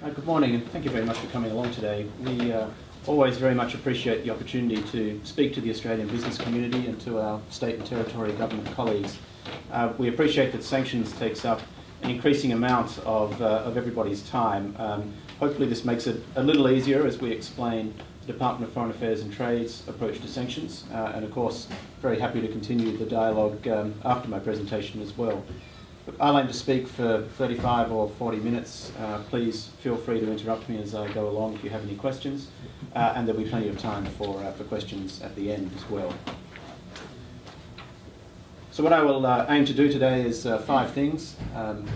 Uh, good morning and thank you very much for coming along today. We uh, always very much appreciate the opportunity to speak to the Australian business community and to our state and territory government colleagues. Uh, we appreciate that sanctions takes up an increasing amount of, uh, of everybody's time. Um, hopefully this makes it a little easier as we explain the Department of Foreign Affairs and Trade's approach to sanctions uh, and of course very happy to continue the dialogue um, after my presentation as well. I'll aim to speak for 35 or 40 minutes. Uh, please feel free to interrupt me as I go along if you have any questions, uh, and there'll be plenty of time for, uh, for questions at the end as well. So what I will uh, aim to do today is uh, five things. Um,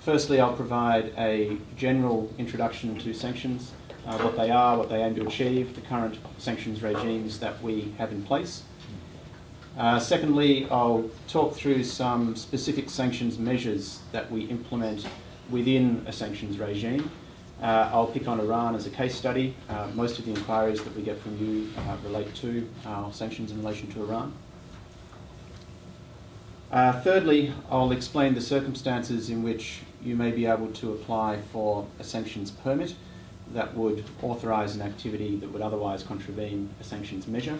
firstly, I'll provide a general introduction to sanctions, uh, what they are, what they aim to achieve, the current sanctions regimes that we have in place. Uh, secondly, I'll talk through some specific sanctions measures that we implement within a sanctions regime. Uh, I'll pick on Iran as a case study. Uh, most of the inquiries that we get from you uh, relate to our sanctions in relation to Iran. Uh, thirdly, I'll explain the circumstances in which you may be able to apply for a sanctions permit that would authorise an activity that would otherwise contravene a sanctions measure.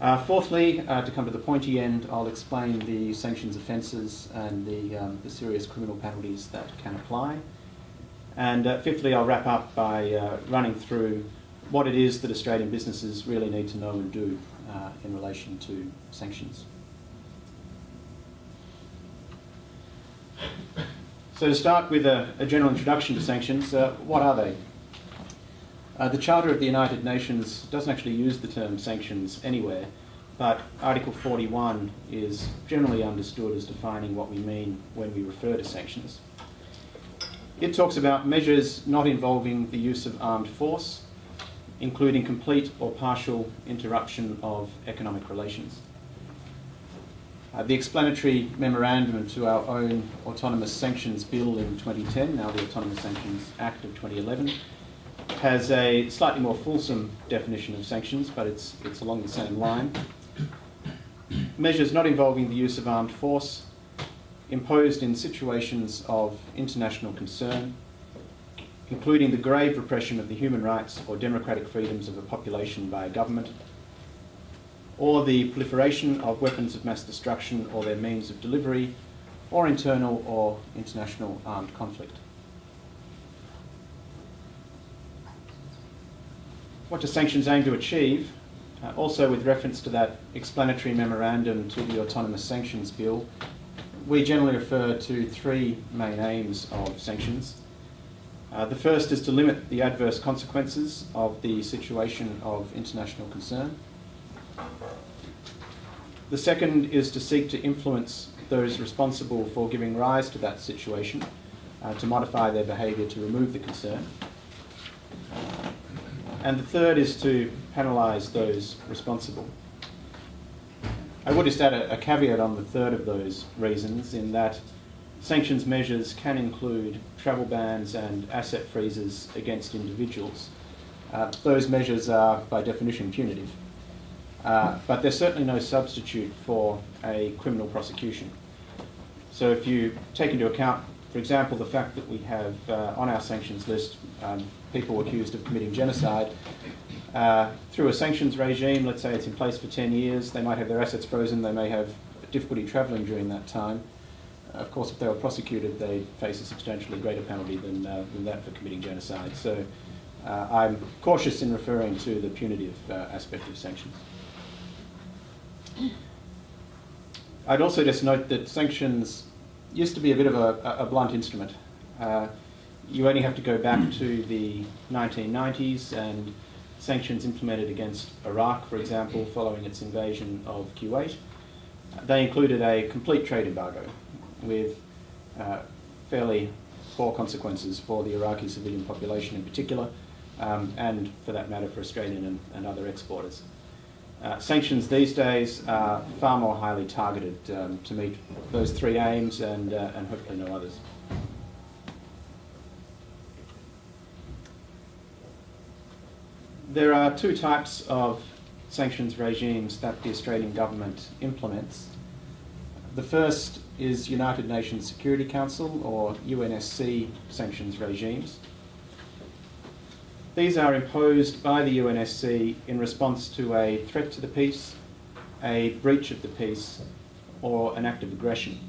Uh, fourthly, uh, to come to the pointy end, I'll explain the sanctions offences and the, um, the, serious criminal penalties that can apply. And uh, fifthly, I'll wrap up by uh, running through what it is that Australian businesses really need to know and do uh, in relation to sanctions. So to start with a, a general introduction to sanctions, uh, what are they? Uh, the Charter of the United Nations doesn't actually use the term sanctions anywhere, but Article 41 is generally understood as defining what we mean when we refer to sanctions. It talks about measures not involving the use of armed force, including complete or partial interruption of economic relations. Uh, the explanatory memorandum to our own Autonomous Sanctions Bill in 2010, now the Autonomous Sanctions Act of 2011, has a slightly more fulsome definition of sanctions, but it's, it's along the same line. Measures not involving the use of armed force, imposed in situations of international concern, including the grave repression of the human rights or democratic freedoms of a population by a government, or the proliferation of weapons of mass destruction or their means of delivery, or internal or international armed conflict. What do sanctions aim to achieve? Uh, also with reference to that explanatory memorandum to the Autonomous Sanctions Bill, we generally refer to three main aims of sanctions. Uh, the first is to limit the adverse consequences of the situation of international concern. The second is to seek to influence those responsible for giving rise to that situation uh, to modify their behaviour to remove the concern. And the third is to penalise those responsible. I would just add a, a, caveat on the third of those reasons in that sanctions measures can include travel bans and asset freezes against individuals. Uh, those measures are by definition punitive. Uh, but they're certainly no substitute for a criminal prosecution. So if you take into account, for example, the fact that we have uh, on our sanctions list um, people accused of committing genocide. Uh, through a sanctions regime, let's say it's in place for 10 years, they might have their assets frozen, they may have difficulty travelling during that time. Uh, of course, if they were prosecuted, they face a substantially greater penalty than, uh, than that for committing genocide. So uh, I'm cautious in referring to the punitive uh, aspect of sanctions. I'd also just note that sanctions used to be a bit of a, a blunt instrument. You only have to go back to the 1990s and sanctions implemented against Iraq, for example, following its invasion of Kuwait. They included a complete trade embargo with uh, fairly poor consequences for the Iraqi civilian population in particular, um, and for that matter for Australian and, and other exporters. Uh, sanctions these days are far more highly targeted um, to meet those three aims and, uh, and hopefully no others. There are two types of sanctions regimes that the Australian government implements. The first is United Nations Security Council, or UNSC, sanctions regimes. These are imposed by the UNSC in response to a threat to the peace, a breach of the peace, or an act of aggression.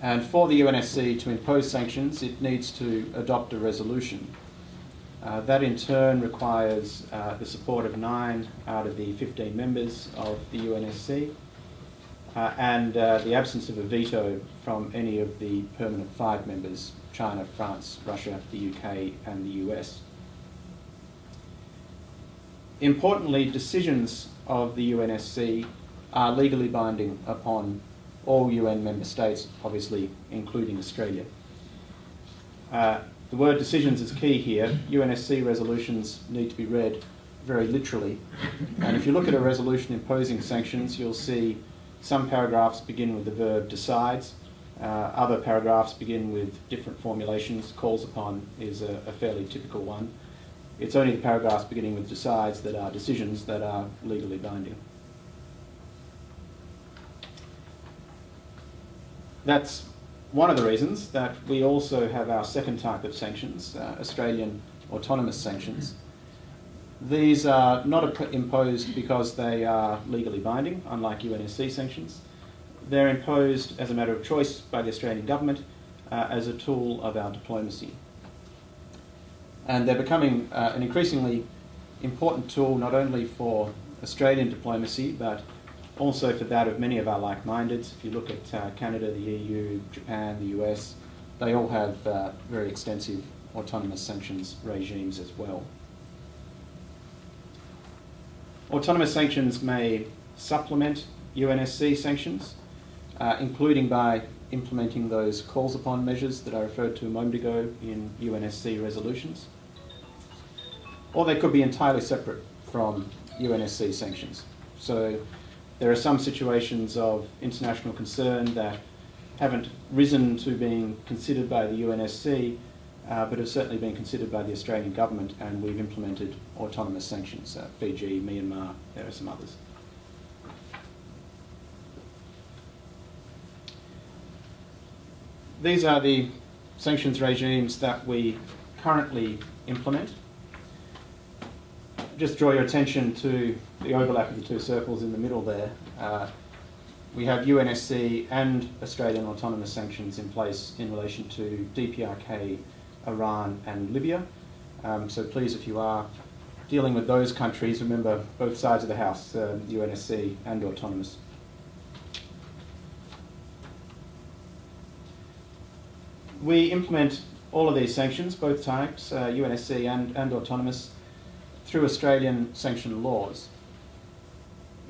And for the UNSC to impose sanctions, it needs to adopt a resolution. Uh, that in turn requires uh, the support of nine out of the 15 members of the UNSC uh, and uh, the absence of a veto from any of the permanent five members, China, France, Russia, the UK and the US. Importantly, decisions of the UNSC are legally binding upon all UN member states, obviously including Australia. The word decisions is key here. UNSC resolutions need to be read very literally. And if you look at a resolution imposing sanctions, you'll see some paragraphs begin with the verb decides, uh, other paragraphs begin with different formulations. Calls upon is a, a fairly typical one. It's only the paragraphs beginning with decides that are decisions that are legally binding. That's one of the reasons that we also have our second type of sanctions, uh, Australian autonomous sanctions. These are not imposed because they are legally binding, unlike UNSC sanctions. They're imposed as a matter of choice by the Australian government uh, as a tool of our diplomacy. And they're becoming uh, an increasingly important tool not only for Australian diplomacy but also for that of many of our like-mindeds. If you look at uh, Canada, the EU, Japan, the US, they all have uh, very extensive autonomous sanctions regimes as well. Autonomous sanctions may supplement UNSC sanctions, uh, including by implementing those calls upon measures that I referred to a moment ago in UNSC resolutions. Or they could be entirely separate from UNSC sanctions. So there are some situations of international concern that haven't risen to being considered by the UNSC, uh, but have certainly been considered by the Australian government, and we've implemented autonomous sanctions. Uh, Fiji, Myanmar, there are some others. These are the sanctions regimes that we currently implement just draw your attention to the overlap of the two circles in the middle there. Uh, we have UNSC and Australian autonomous sanctions in place in relation to DPRK, Iran and Libya. Um, so please, if you are dealing with those countries, remember both sides of the house, UNSC and autonomous. We implement all of these sanctions, both types, uh, UNSC and, and autonomous, through Australian sanction laws.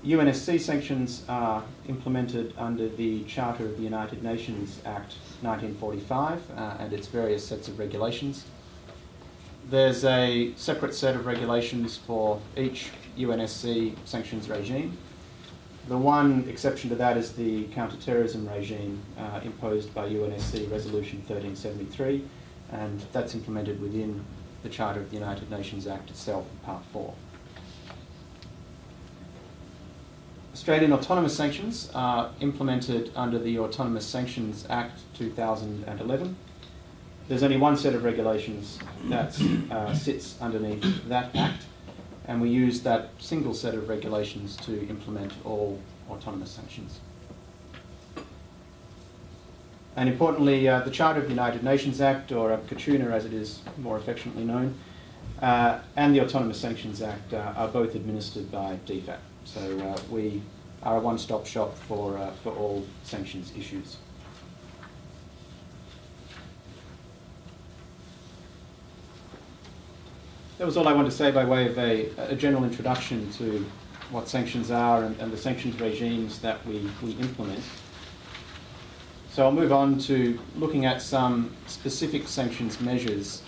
UNSC sanctions are implemented under the Charter of the United Nations Act 1945 uh, and its various sets of regulations. There's a separate set of regulations for each UNSC sanctions regime. The one exception to that is the counter-terrorism regime uh, imposed by UNSC Resolution 1373 and that's implemented within the Charter of the United Nations Act itself, Part 4. Australian autonomous sanctions are implemented under the Autonomous Sanctions Act 2011. There's only one set of regulations that uh, sits underneath that act, and we use that single set of regulations to implement all autonomous sanctions. And importantly, uh, the Charter of the United Nations Act, or CATUNA as it is more affectionately known, uh, and the Autonomous Sanctions Act uh, are both administered by DFAT. So uh, we are a one-stop shop for, uh, for all sanctions issues. That was all I wanted to say by way of a, a general introduction to what sanctions are and, and the sanctions regimes that we, we implement. So I'll move on to looking at some specific sanctions measures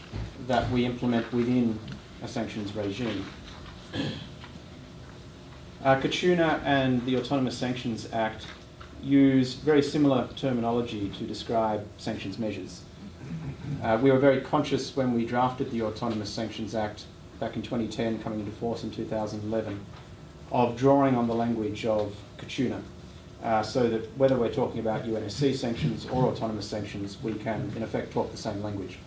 that we implement within a sanctions regime. Uh, CATUNA and the Autonomous Sanctions Act use very similar terminology to describe sanctions measures. Uh, we were very conscious when we drafted the Autonomous Sanctions Act back in 2010, coming into force in 2011, of drawing on the language of CATUNA uh, so that whether we're talking about UNSC sanctions or autonomous sanctions, we can in effect talk the same language.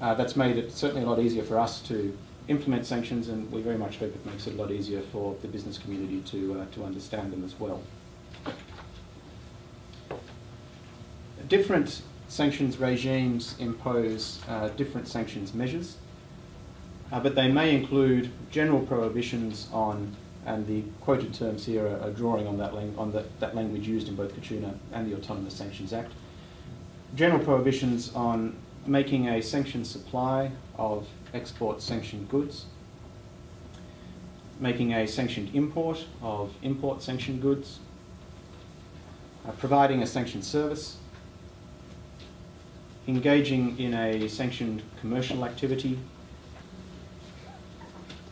Uh, that's made it certainly a lot easier for us to implement sanctions and we very much hope it makes it a lot easier for the business community to, uh, to understand them as well. Different sanctions regimes impose uh, different sanctions measures, uh, but they may include general prohibitions on, and the quoted terms here are, are drawing on, that, on the, that language used in both CATUNA and the Autonomous Sanctions Act. General prohibitions on making a sanctioned supply of export sanctioned goods, making a sanctioned import of import sanctioned goods, uh, providing a sanctioned service, engaging in a sanctioned commercial activity,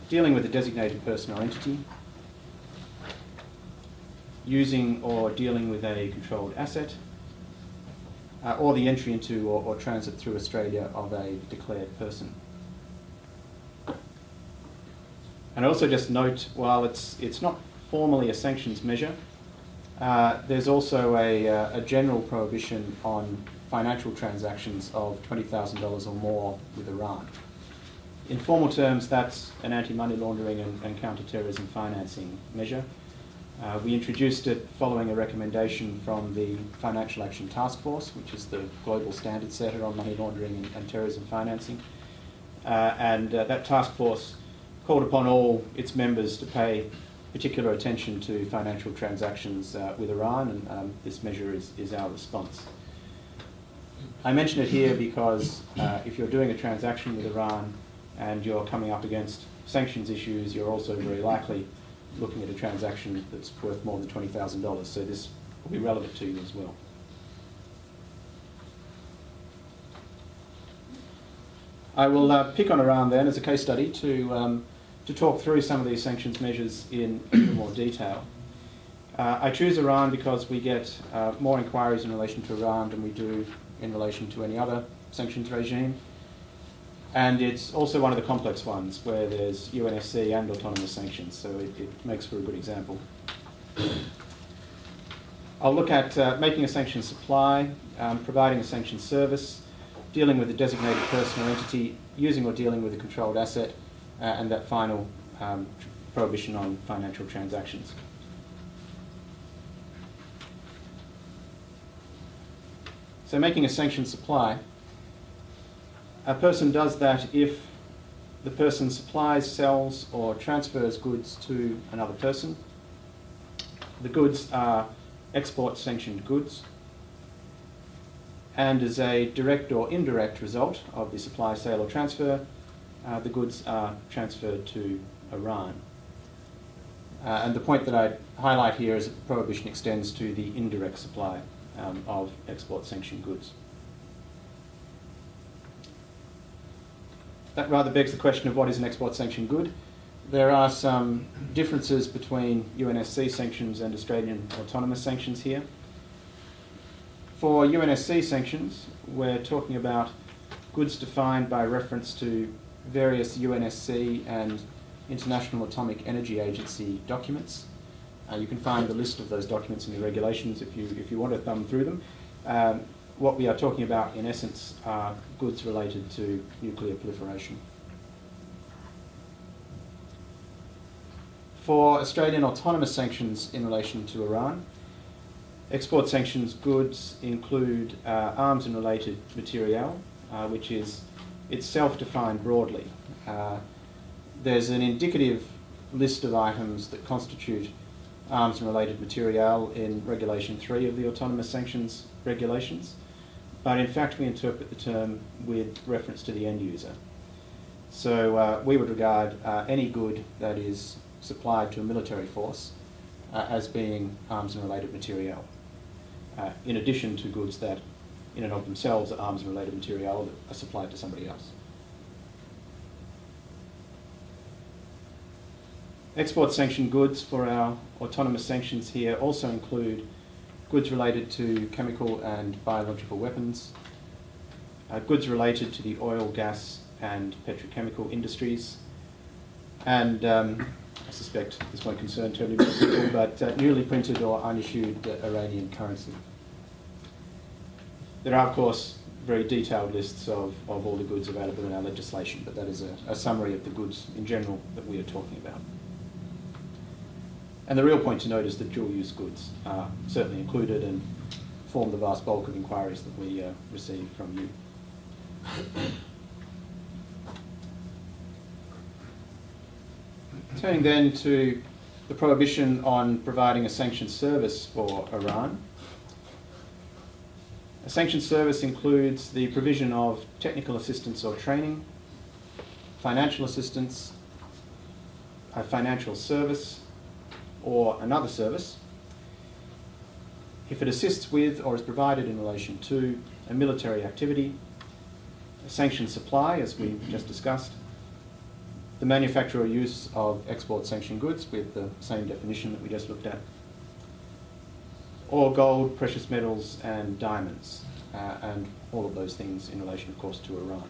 dealing with a designated person or entity, using or dealing with a controlled asset, uh, or the entry into or, or, transit through Australia of a declared person. And I also just note, while it's, it's not formally a sanctions measure, uh, there's also a, uh, a general prohibition on financial transactions of $20,000 or more with Iran. In formal terms, that's an anti-money laundering and, and counter-terrorism financing measure. Uh, we introduced it following a recommendation from the Financial Action Task Force, which is the global standard setter on money laundering and, and terrorism financing. Uh, and uh, that task force called upon all its members to pay particular attention to financial transactions uh, with Iran, and um, this measure is, is our response. I mention it here because uh, if you're doing a transaction with Iran and you're coming up against sanctions issues, you're also very likely looking at a transaction that's worth more than $20,000. So this will be relevant to you as well. I will uh, pick on Iran then as a case study to, um, to talk through some of these sanctions measures in more detail. Uh, I choose Iran because we get uh, more inquiries in relation to Iran than we do in relation to any other sanctions regime. And it's also one of the complex ones where there's UNSC and autonomous sanctions, so it, it makes for a good example. I'll look at uh, making a sanctioned supply, um, providing a sanctioned service, dealing with a designated person or entity, using or dealing with a controlled asset, uh, and that final um, prohibition on financial transactions. So making a sanctioned supply, a person does that if the person supplies, sells, or transfers goods to another person. The goods are export sanctioned goods. And as a direct or indirect result of the supply, sale, or transfer, uh, the goods are transferred to Iran. Uh, and the point that I highlight here is that prohibition extends to the indirect supply um, of export sanctioned goods. That rather begs the question of what is an export sanction good. There are some differences between UNSC sanctions and Australian autonomous sanctions here. For UNSC sanctions, we're talking about goods defined by reference to various UNSC and International Atomic Energy Agency documents. Uh, you can find the list of those documents in the regulations if you, if you want to thumb through them. Um, what we are talking about, in essence, are goods related to nuclear proliferation. For Australian autonomous sanctions in relation to Iran, export sanctions goods include uh, arms and related material, uh, which is itself defined broadly. Uh, there's an indicative list of items that constitute arms and related material in Regulation 3 of the Autonomous Sanctions Regulations, but in fact we interpret the term with reference to the end user. So uh, we would regard uh, any good that is supplied to a military force uh, as being arms and related material, uh, in addition to goods that in and of themselves are arms and related material that are supplied to somebody else. Export sanctioned goods for our autonomous sanctions here also include goods related to chemical and biological weapons, uh, goods related to the oil, gas and petrochemical industries, and um, I suspect this won't concern terribly many people, but uh, newly printed or unissued uh, Iranian currency. There are, of course, very detailed lists of, of all the goods available in our legislation, but that is a, a summary of the goods in general that we are talking about. And the real point to note is that dual-use goods are certainly included and form the vast bulk of inquiries that we uh, receive from you. Turning then to the prohibition on providing a sanctioned service for Iran. A sanctioned service includes the provision of technical assistance or training, financial assistance, a financial service, or another service if it assists with or is provided in relation to a military activity, a sanctioned supply, as we just discussed, the manufacture or use of export sanctioned goods with the same definition that we just looked at, or gold, precious metals and diamonds, uh, and all of those things in relation, of course, to Iran.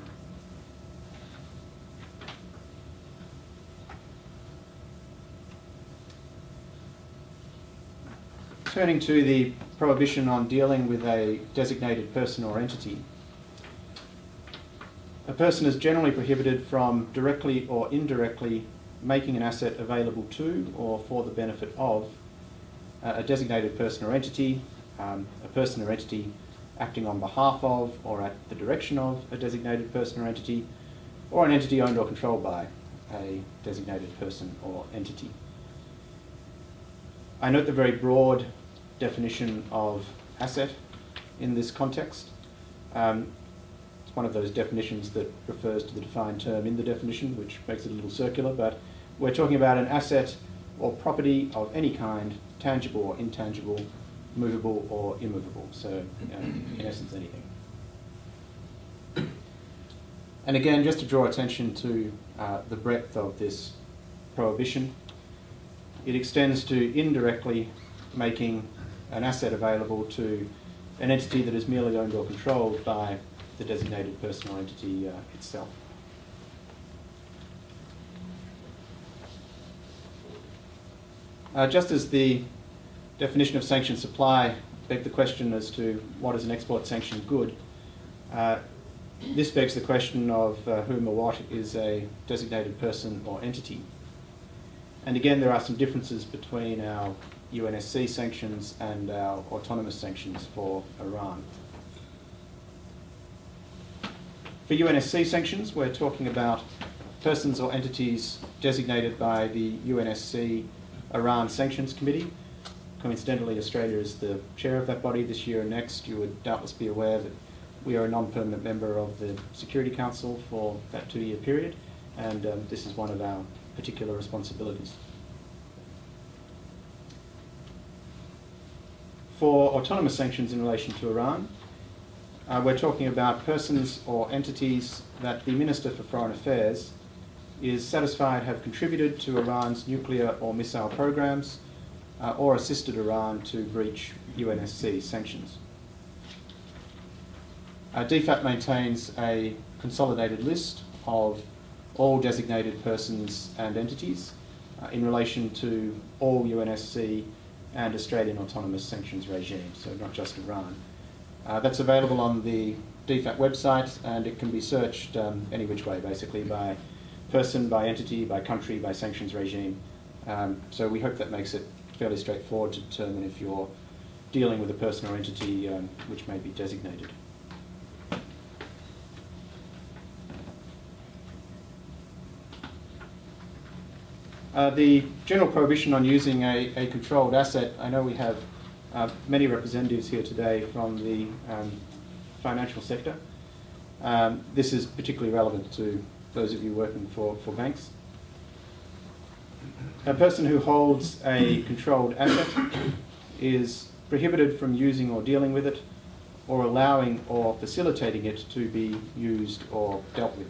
Turning to the prohibition on dealing with a designated person or entity. A person is generally prohibited from directly or indirectly making an asset available to or for the benefit of uh, a designated person or entity, um, a person or entity acting on behalf of or at the direction of a designated person or entity, or an entity owned or controlled by a designated person or entity. I note the very broad definition of asset in this context. Um, it's one of those definitions that refers to the defined term in the definition, which makes it a little circular, but we're talking about an asset or property of any kind, tangible or intangible, movable or immovable, so in essence anything. And again, just to draw attention to uh, the breadth of this prohibition, it extends to indirectly making an asset available to an entity that is merely owned or controlled by the designated person or entity uh, itself. Uh, just as the definition of sanctioned supply begs the question as to what is an export sanctioned good, uh, this begs the question of uh, whom or what is a designated person or entity. And again, there are some differences between our UNSC sanctions and our autonomous sanctions for Iran. For UNSC sanctions, we're talking about persons or entities designated by the UNSC Iran Sanctions Committee. Coincidentally, Australia is the chair of that body this year and next. You would doubtless be aware that we are a non-permanent member of the Security Council for that two-year period, and um, this is one of our particular responsibilities. For autonomous sanctions in relation to Iran, uh, we're talking about persons or entities that the Minister for Foreign Affairs is satisfied have contributed to Iran's nuclear or missile programs uh, or assisted Iran to breach UNSC sanctions. Uh, DFAT maintains a consolidated list of all designated persons and entities uh, in relation to all UNSC and Australian autonomous sanctions regime, so not just Iran. Uh, that's available on the DFAT website and it can be searched um, any which way, basically by person, by entity, by country, by sanctions regime. Um, so we hope that makes it fairly straightforward to determine if you're dealing with a person or entity um, which may be designated. Uh, the general prohibition on using a, a, controlled asset, I know we have uh, many representatives here today from the um, financial sector. Um, this is particularly relevant to those of you working for, for banks. A person who holds a controlled asset is prohibited from using or dealing with it or allowing or facilitating it to be used or dealt with.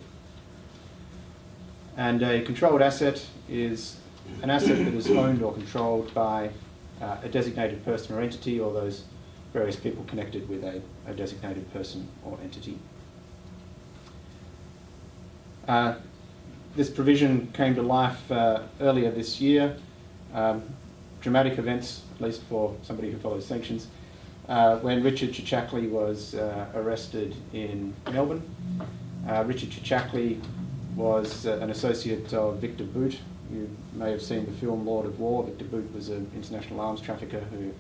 And a controlled asset is an asset that is owned or controlled by uh, a designated person or entity or those various people connected with a, a designated person or entity. Uh, this provision came to life uh, earlier this year. Um, dramatic events, at least for somebody who follows sanctions, uh, when Richard Chichakli was uh, arrested in Melbourne. Uh, Richard Chichakli was uh, an associate of Viktor Bout. You may have seen the film Lord of War. Viktor Bout was an international arms trafficker who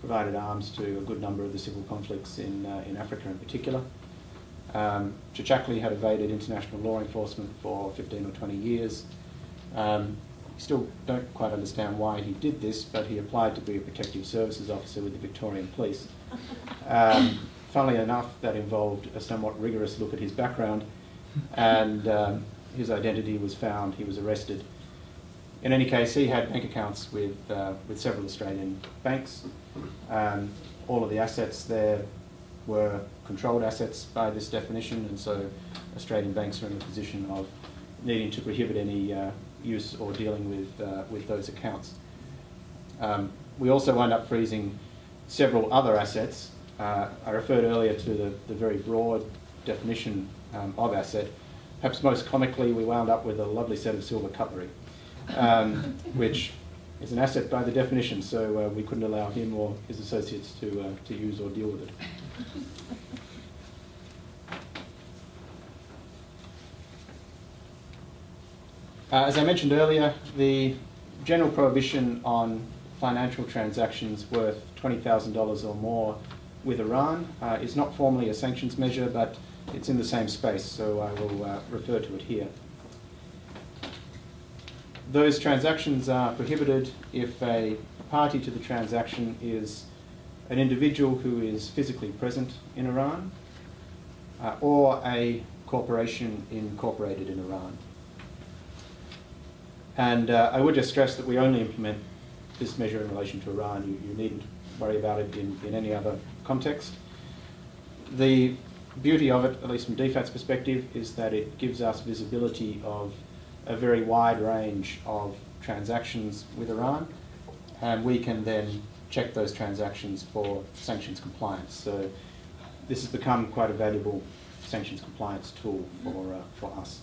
provided arms to a good number of the civil conflicts in, uh, in Africa in particular. Um, Chichakli had evaded international law enforcement for 15 or 20 years. Um, still don't quite understand why he did this, but he applied to be a protective services officer with the Victorian Police. Um, funnily enough, that involved a somewhat rigorous look at his background, and um, his identity was found. He was arrested. In any case, he had bank accounts with, uh, with several Australian banks. Um, all of the assets there were controlled assets by this definition, and so Australian banks are in the position of needing to prohibit any uh, use or dealing with, uh, with those accounts. Um, we also wound up freezing several other assets. Uh, I referred earlier to the, the very broad definition um, of asset. Perhaps most comically, we wound up with a lovely set of silver cutlery, um, which is an asset by the definition, so uh, we couldn't allow him or his associates to, uh, to use or deal with it. Uh, as I mentioned earlier, the general prohibition on financial transactions worth $20,000 or more with Iran uh, is not formally a sanctions measure, but it's in the same space, so I will uh, refer to it here. Those transactions are prohibited if a party to the transaction is an individual who is physically present in Iran uh, or a corporation incorporated in Iran. And uh, I would just stress that we only implement this measure in relation to Iran. You, you needn't worry about it in, in any other context. The beauty of it, at least from DFAT's perspective, is that it gives us visibility of a very wide range of transactions with Iran, and we can then check those transactions for sanctions compliance. So this has become quite a valuable sanctions compliance tool for, uh, for us.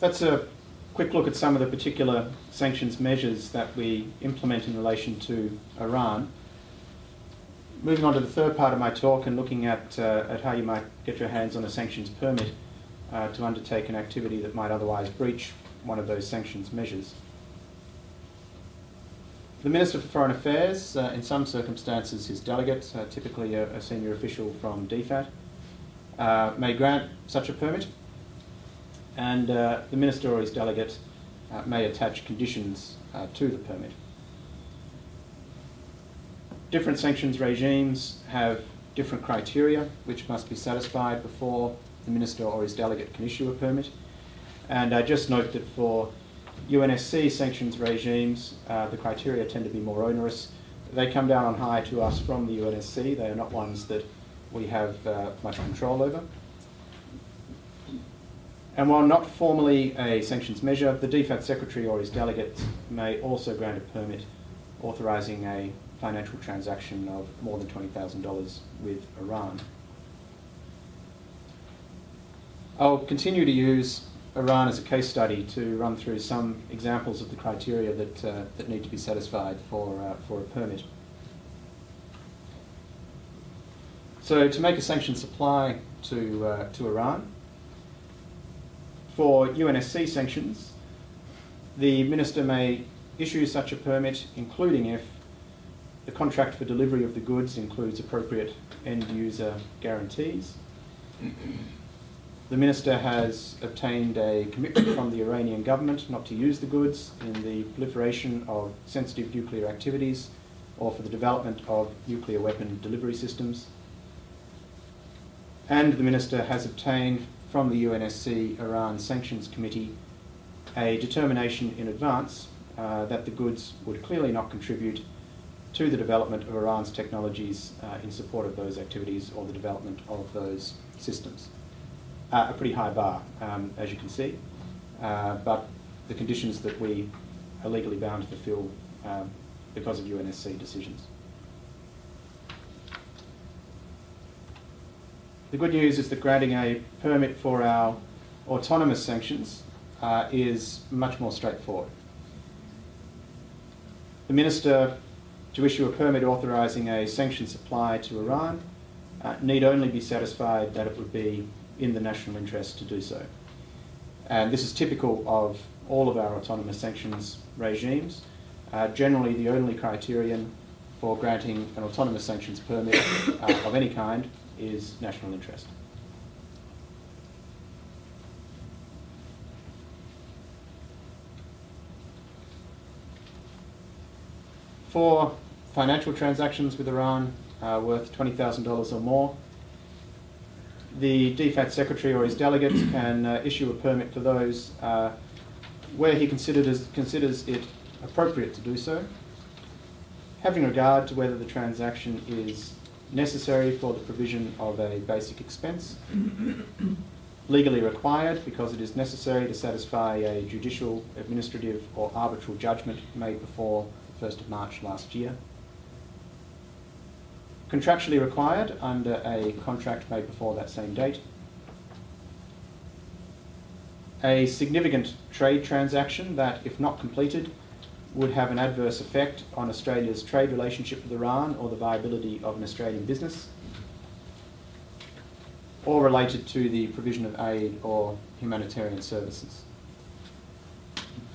That's a quick look at some of the particular sanctions measures that we implement in relation to Iran. Moving on to the third part of my talk and looking at, uh, at how you might get your hands on a sanctions permit uh, to undertake an activity that might otherwise breach one of those sanctions measures. The Minister for Foreign Affairs, uh, in some circumstances his delegate, uh, typically a, a, senior official from DFAT, uh, may grant such a permit and uh, the minister or his delegate uh, may attach conditions uh, to the permit. Different sanctions regimes have different criteria which must be satisfied before the minister or his delegate can issue a permit. And I just note that for UNSC sanctions regimes, uh, the criteria tend to be more onerous. They come down on high to us from the UNSC. They are not ones that we have uh, much control over. And while not formally a sanctions measure, the DFAT secretary or his delegate may also grant a permit authorising a financial transaction of more than $20,000 with Iran. I'll continue to use Iran as a case study to run through some examples of the criteria that, uh, that need to be satisfied for, uh, for a permit. So to make a sanctioned supply to, uh, to Iran, for UNSC sanctions, the Minister may issue such a permit, including if the contract for delivery of the goods includes appropriate end-user guarantees. The Minister has obtained a commitment from the Iranian government not to use the goods in the proliferation of sensitive nuclear activities or for the development of nuclear weapon delivery systems. And the Minister has obtained from the UNSC Iran Sanctions Committee a determination in advance uh, that the goods would clearly not contribute to the development of Iran's technologies uh, in support of those activities or the development of those systems. Uh, a pretty high bar, um, as you can see, uh, but the conditions that we are legally bound to fulfill um, because of UNSC decisions. The good news is that granting a permit for our autonomous sanctions uh, is much more straightforward. The Minister to issue a permit authorising a sanctioned supply to Iran uh, need only be satisfied that it would be in the national interest to do so. And this is typical of all of our autonomous sanctions regimes. Uh, generally, the only criterion for granting an autonomous sanctions permit uh, of any kind is national interest. For financial transactions with Iran uh, worth $20,000 or more, the DFAT secretary or his delegates can uh, issue a permit for those uh, where he considers, considers it appropriate to do so, having regard to whether the transaction is necessary for the provision of a basic expense, legally required because it is necessary to satisfy a judicial, administrative or arbitral judgment made before the 1st of March last year, contractually required under a contract made before that same date, a significant trade transaction that, if not completed, would have an adverse effect on Australia's trade relationship with Iran or the viability of an Australian business, or related to the provision of aid or humanitarian services.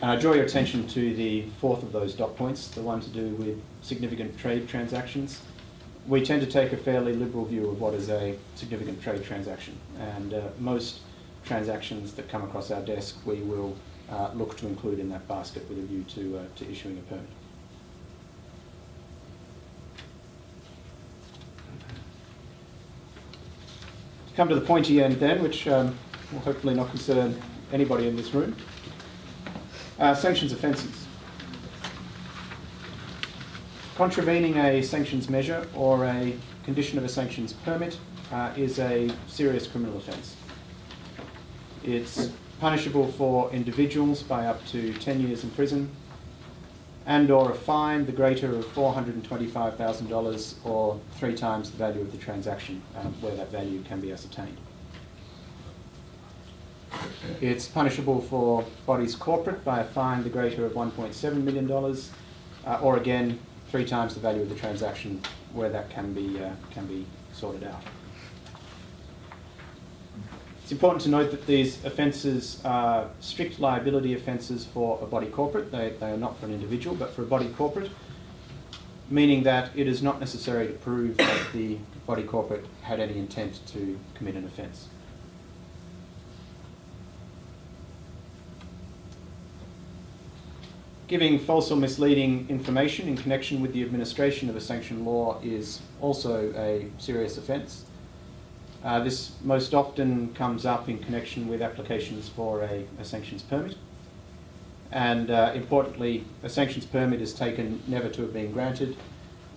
And I draw your attention to the fourth of those dot points, the one to do with significant trade transactions. We tend to take a fairly liberal view of what is a significant trade transaction, and uh, most transactions that come across our desk we will uh, look to include in that basket with a view to, uh, to issuing a permit. To come to the pointy end then, which um, will hopefully not concern anybody in this room, uh, sanctions offences. Contravening a sanctions measure or a condition of a sanctions permit uh, is a serious criminal offence. It's punishable for individuals by up to 10 years in prison and or a fine the greater of $425,000 or three times the value of the transaction um, where that value can be ascertained. It's punishable for bodies corporate by a fine the greater of $1.7 million uh, or again three times the value of the transaction where that can be, uh, can be sorted out. It's important to note that these offences are strict liability offences for a body corporate. They, they are not for an individual, but for a body corporate, meaning that it is not necessary to prove that the body corporate had any intent to commit an offence. Giving false or misleading information in connection with the administration of a sanctioned law is also a serious offence. Uh, this most often comes up in connection with applications for a, a sanctions permit. And uh, importantly, a sanctions permit is taken never to have been granted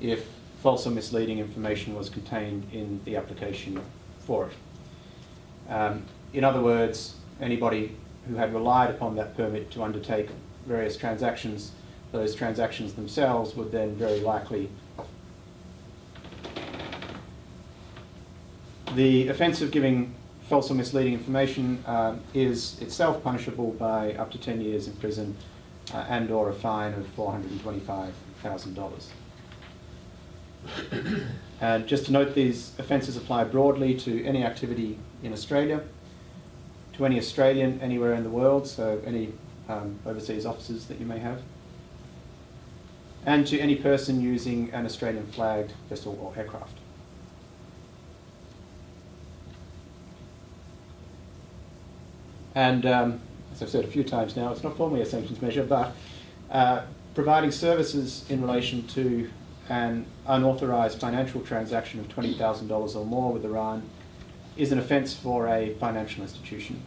if false or misleading information was contained in the application for it. Um, in other words, anybody who had relied upon that permit to undertake various transactions, those transactions themselves would then very likely The offence of giving false or misleading information uh, is itself punishable by up to 10 years in prison uh, and or a fine of $425,000. and just to note, these offences apply broadly to any activity in Australia, to any Australian anywhere in the world, so any um, overseas offices that you may have, and to any person using an Australian flagged vessel or aircraft. And um, as I've said a few times now, it's not formally a sanctions measure, but uh, providing services in relation to an unauthorised financial transaction of $20,000 or more with Iran is an offence for a financial institution.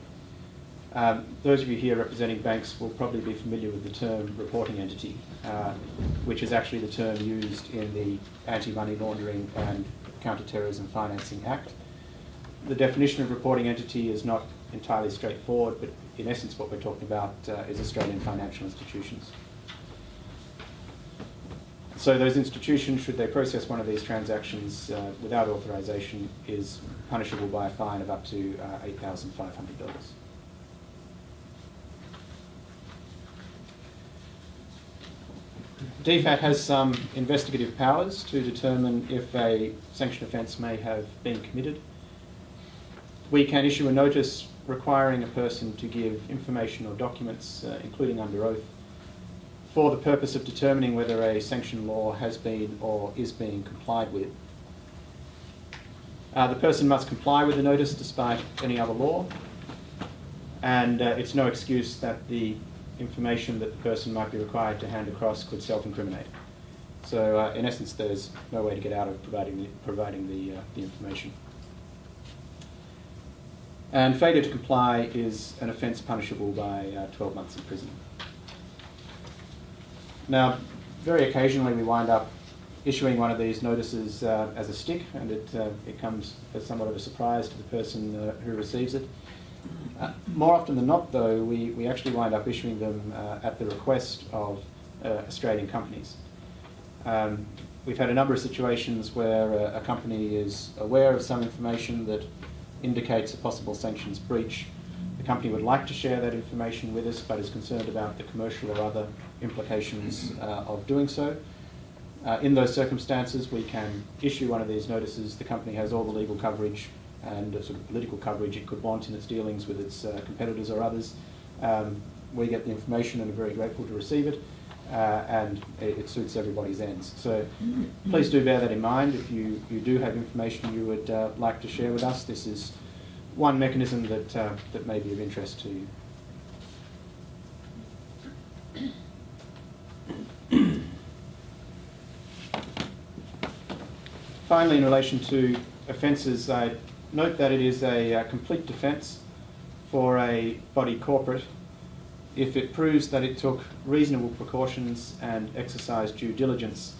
Um, those of you here representing banks will probably be familiar with the term reporting entity, uh, which is actually the term used in the Anti-Money Laundering and Counter-Terrorism Financing Act. The definition of reporting entity is not entirely straightforward, but in essence what we're talking about uh, is Australian financial institutions. So those institutions, should they process one of these transactions uh, without authorisation, is punishable by a fine of up to uh, $8,500. DFAT has some investigative powers to determine if a sanction offence may have been committed. We can issue a notice requiring a person to give information or documents, uh, including under oath, for the purpose of determining whether a sanction law has been or is being complied with. Uh, the person must comply with the notice despite any other law, and uh, it's no excuse that the information that the person might be required to hand across could self-incriminate. So uh, in essence, there's no way to get out of providing the, providing the, uh, the information. And failure to comply is an offence punishable by uh, 12 months in prison. Now, very occasionally we wind up issuing one of these notices uh, as a stick, and it, uh, it comes as somewhat of a surprise to the person uh, who receives it. Uh, more often than not, though, we, we actually wind up issuing them uh, at the request of uh, Australian companies. Um, we've had a number of situations where a, a company is aware of some information that indicates a possible sanctions breach. The company would like to share that information with us, but is concerned about the commercial or other implications uh, of doing so. Uh, in those circumstances, we can issue one of these notices. The company has all the legal coverage and sort of political coverage it could want in its dealings with its uh, competitors or others. Um, we get the information and are very grateful to receive it, uh, and it, it, suits everybody's ends. So please do bear that in mind. If you, you do have information you would uh, like to share with us, this is one mechanism that, uh, that may be of interest to you. Finally, in relation to offences, I note that it is a uh, complete defence for a body corporate if it proves that it took reasonable precautions and exercised due diligence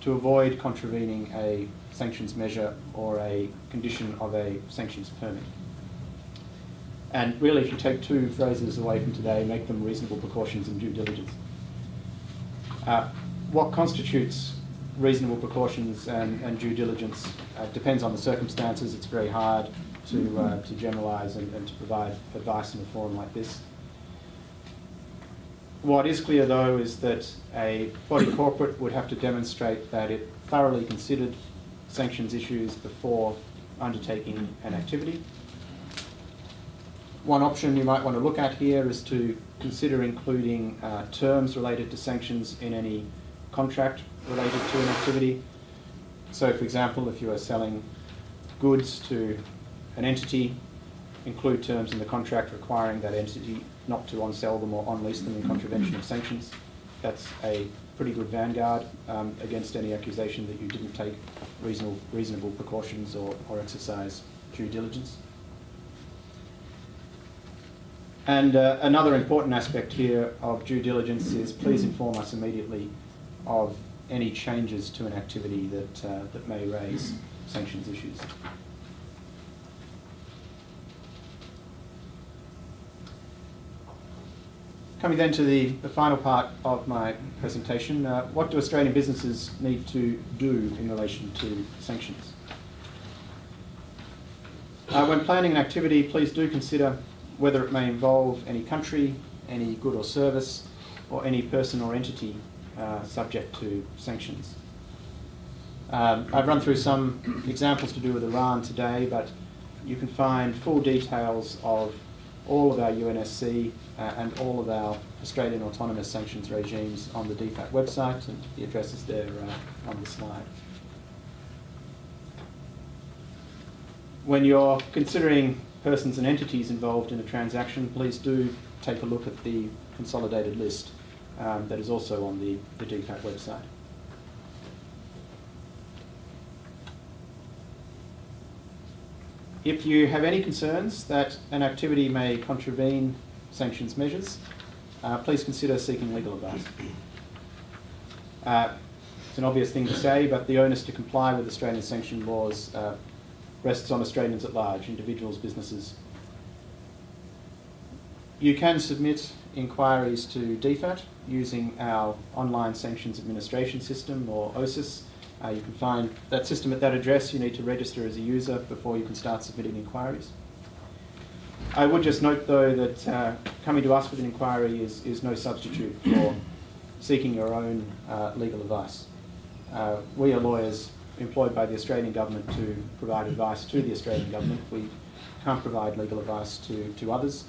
to avoid contravening a sanctions measure or a condition of a sanctions permit. And really, if you take two phrases away from today, make them reasonable precautions and due diligence. Uh, what constitutes reasonable precautions and, and due diligence uh, depends on the circumstances. It's very hard to, uh, to generalise and, and, to provide advice in a forum like this. What is clear though is that a body corporate would have to demonstrate that it thoroughly considered sanctions issues before undertaking an activity. One option you might want to look at here is to consider including uh, terms related to sanctions in any contract related to an activity. So for example, if you are selling goods to an entity, include terms in the contract requiring that entity not to on-sell them or on-lease them in contravention of sanctions. That's a pretty good vanguard um, against any accusation that you didn't take reasonable, reasonable precautions or, or exercise due diligence. And uh, another important aspect here of due diligence is please inform us immediately of any changes to an activity that, uh, that may raise sanctions issues. Coming then to the, the final part of my presentation, uh, what do Australian businesses need to do in relation to sanctions? Uh, when planning an activity, please do consider whether it may involve any country, any good or service, or any person or entity uh, subject to sanctions. Um, I've run through some examples to do with Iran today, but you can find full details of all of our UNSC uh, and all of our Australian autonomous sanctions regimes on the DFAT website, and the address is there uh, on the slide. When you're considering persons and entities involved in a transaction, please do take a look at the consolidated list um, that is also on the, the DFAT website. If you have any concerns that an activity may contravene sanctions measures, uh, please consider seeking legal advice. Uh, it's an obvious thing to say, but the onus to comply with Australian sanction laws uh, rests on Australians at large, individuals, businesses. You can submit inquiries to DFAT using our online sanctions administration system or OSAS. Uh, you can find that system at that address. You need to register as a user before you can start submitting inquiries. I would just note though that uh, coming to us with an inquiry is, is no substitute for seeking your own uh, legal advice. Uh, we are lawyers employed by the Australian government to provide advice to the Australian government. We can't provide legal advice to, to others.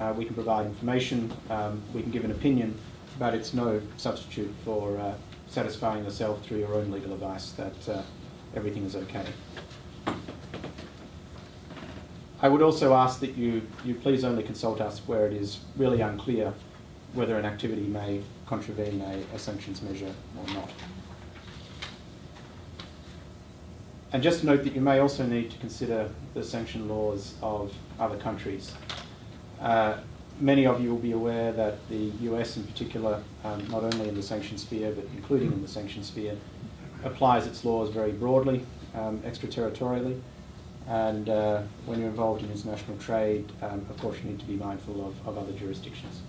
Uh, we can provide information, um, we can give an opinion, but it's no substitute for uh, satisfying yourself through your own legal advice that uh, everything is okay. I would also ask that you, you please only consult us where it is really unclear whether an activity may contravene a, a sanctions measure or not. And just note that you may also need to consider the sanction laws of other countries. Uh, many of you will be aware that the US in particular, um, not only in the sanction sphere, but including in the sanction sphere, applies its laws very broadly, um, extraterritorially. And uh, when you're involved in international trade, um, of course you need to be mindful of, of other jurisdictions.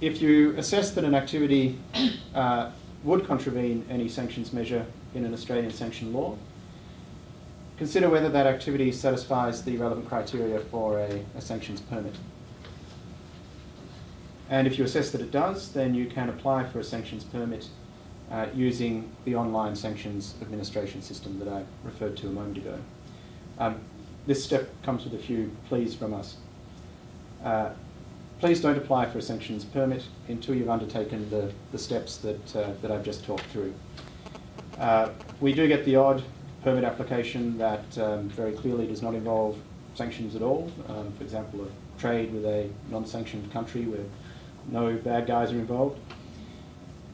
If you assess that an activity uh, would contravene any sanctions measure in an Australian sanction law, consider whether that activity satisfies the relevant criteria for a, a sanctions permit. And if you assess that it does, then you can apply for a sanctions permit uh, using the online sanctions administration system that I referred to a moment ago. Um, this step comes with a few pleas from us. Uh, please don't apply for a sanctions permit until you've undertaken the, the steps that, uh, that I've just talked through. Uh, we do get the odd permit application that um, very clearly does not involve sanctions at all. Um, for example, a trade with a non-sanctioned country where no bad guys are involved.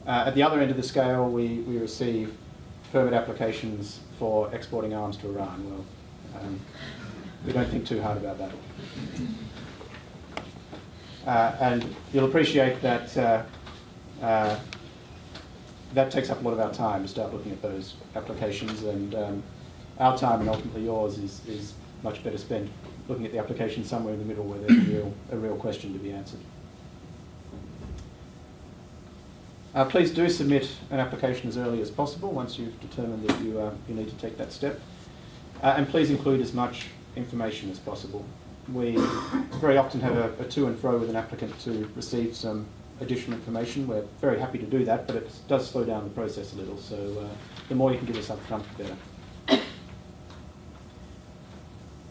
Uh, at the other end of the scale, we, we receive permit applications for exporting arms to Iran. Well, um, we don't think too hard about that. Uh, and you'll appreciate that uh, uh, that takes up a lot of our time to start looking at those applications and um, our time and ultimately yours is, is much better spent looking at the application somewhere in the middle where there's a real, a real question to be answered. Uh, please do submit an application as early as possible once you've determined that you, uh, you need to take that step. Uh, and please include as much information as possible. We very often have a, a to and fro with an applicant to receive some additional information. We're very happy to do that, but it does slow down the process a little, so uh, the more you can give us up front, the better.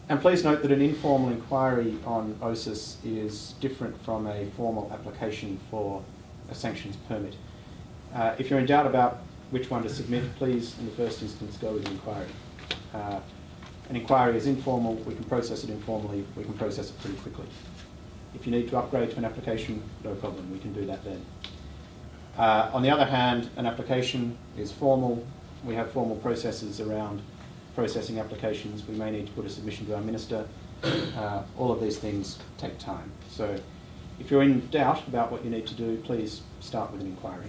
And please note that an informal inquiry on OSAS is different from a formal application for a sanctions permit. Uh, if you're in doubt about which one to submit, please, in the first instance, go with an inquiry. Uh, an inquiry is informal, we can process it informally, we can process it pretty quickly. If you need to upgrade to an application, no problem, we can do that then. Uh, on the other hand, an application is formal. We have formal processes around processing applications. We may need to put a submission to our minister. Uh, all of these things take time. So if you're in doubt about what you need to do, please start with an inquiry.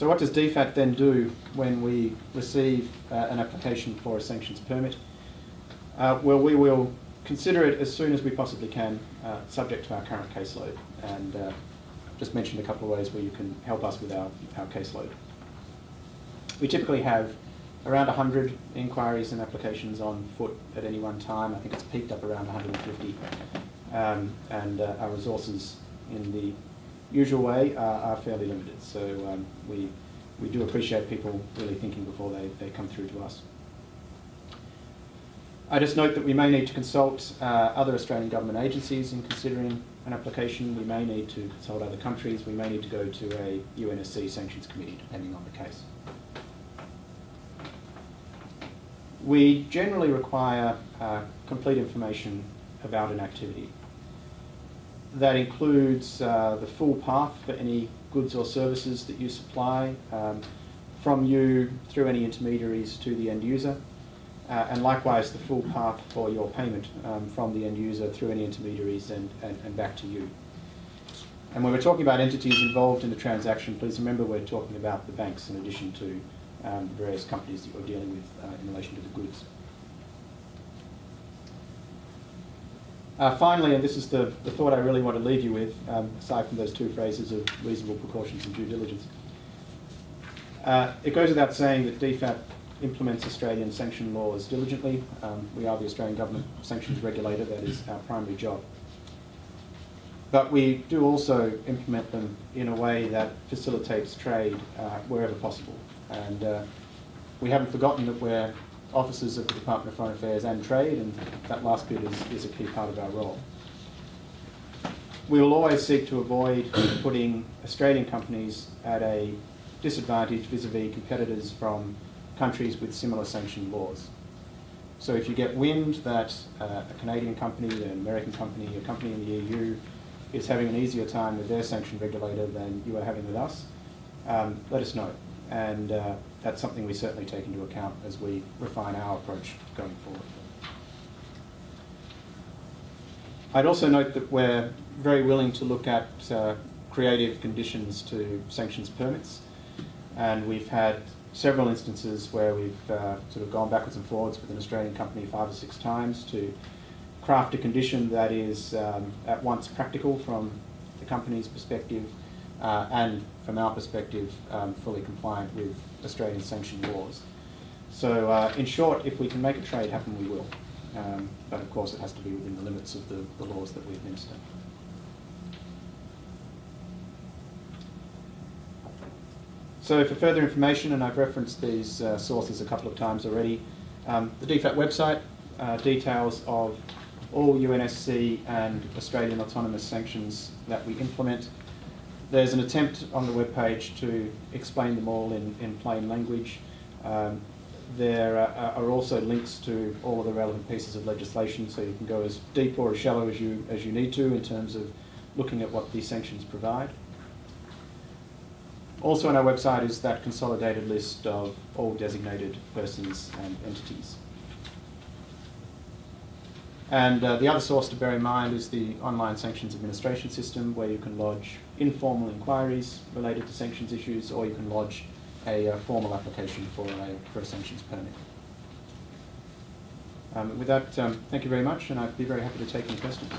So what does DFAT then do when we receive uh, an application for a sanctions permit? Uh, well, we will consider it as soon as we possibly can, uh, subject to our current caseload. And uh, just mentioned a couple of ways where you can help us with our, our caseload. We typically have around 100 inquiries and applications on foot at any one time. I think it's peaked up around 150. Um, and uh, our resources in the usual way are, are fairly limited. So um, we, we do appreciate people really thinking before they, they come through to us. I just note that we may need to consult uh, other Australian government agencies in considering an application. We may need to consult other countries. We may need to go to a UNSC sanctions committee, depending on the case. We generally require uh, complete information about an activity. That includes uh, the full path for any goods or services that you supply um, from you through any intermediaries to the end user, uh, and likewise the full path for your payment um, from the end user through any intermediaries and, and, and back to you. And when we're talking about entities involved in the transaction, please remember we're talking about the banks in addition to um, the various companies that you're dealing with uh, in relation to the goods. Uh, finally, and this is the, the thought I really want to leave you with, um, aside from those two phrases of reasonable precautions and due diligence. Uh, it goes without saying that DFAT implements Australian sanction laws diligently. Um, we are the Australian Government Sanctions Regulator, that is our primary job. But we do also implement them in a way that facilitates trade uh, wherever possible. And uh, we haven't forgotten that we're officers of the Department of Foreign Affairs and Trade, and that last bit is, is a key part of our role. We will always seek to avoid putting Australian companies at a disadvantage vis-a-vis competitors from countries with similar sanction laws. So if you get wind that uh, a Canadian company, an American company, a company in the EU is having an easier time with their sanction regulator than you are having with us, um, let us know. And uh, that's something we certainly take into account as we refine our approach going forward. I'd also note that we're very willing to look at uh, creative conditions to sanctions permits. And we've had several instances where we've uh, sort of gone backwards and forwards with an Australian company five or six times to craft a condition that is um, at once practical from the company's perspective uh, and from our perspective um, fully compliant with Australian sanction laws. So uh, in short, if we can make a trade happen, we will. Um, but of course it has to be within the limits of the, the laws that we administer. So for further information, and I've referenced these uh, sources a couple of times already, um, the DFAT website, uh, details of all UNSC and Australian autonomous sanctions that we implement. There's an attempt on the webpage to explain them all in, in plain language. Um, there are, are, also links to all of the relevant pieces of legislation, so you can go as deep or as shallow as you, as you need to in terms of looking at what these sanctions provide. Also on our website is that consolidated list of all designated persons and entities. And uh, the other source to bear in mind is the online sanctions administration system where you can lodge informal inquiries related to sanctions issues or you can lodge a uh, formal application for a, for a sanctions permit. Um, with that, um, thank you very much and I'd be very happy to take any questions.